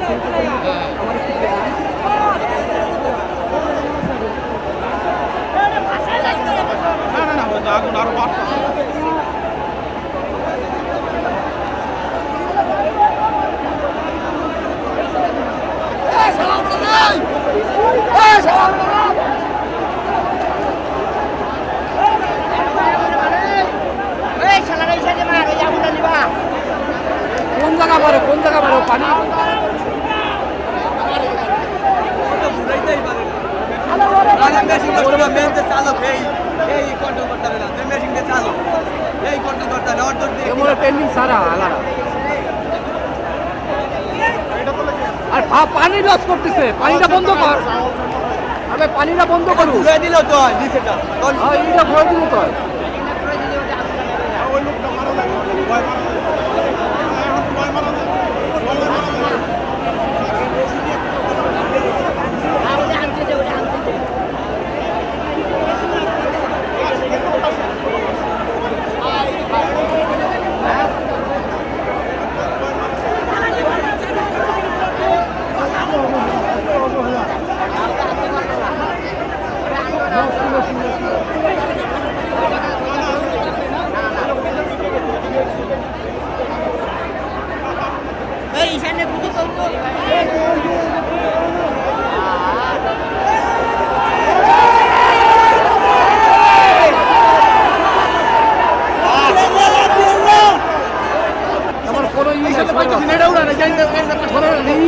খেলতে আমার না না না আগুন আরও জায়গা আর পানি লস করতেছে। পানিটা বন্ধ কর। আরে পানিটা বন্ধ করু। দিল তো হ্যাঁ ভরে দিল তো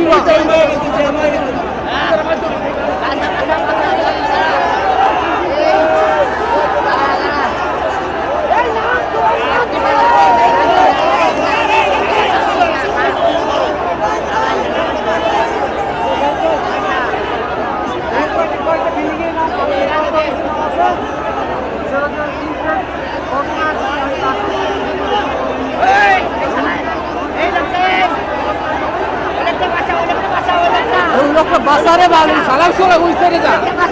Thank you. সালাম সরে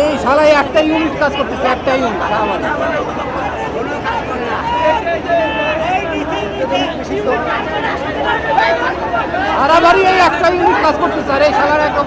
এই শালাই একটা ইউনিট কাজ করতেছে, একটা ইউনিট আমাদের হারাবাড়ি এই একটা ইউনিট কাজ করতেছে, আর এই শালার একদম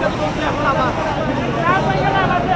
Thank you.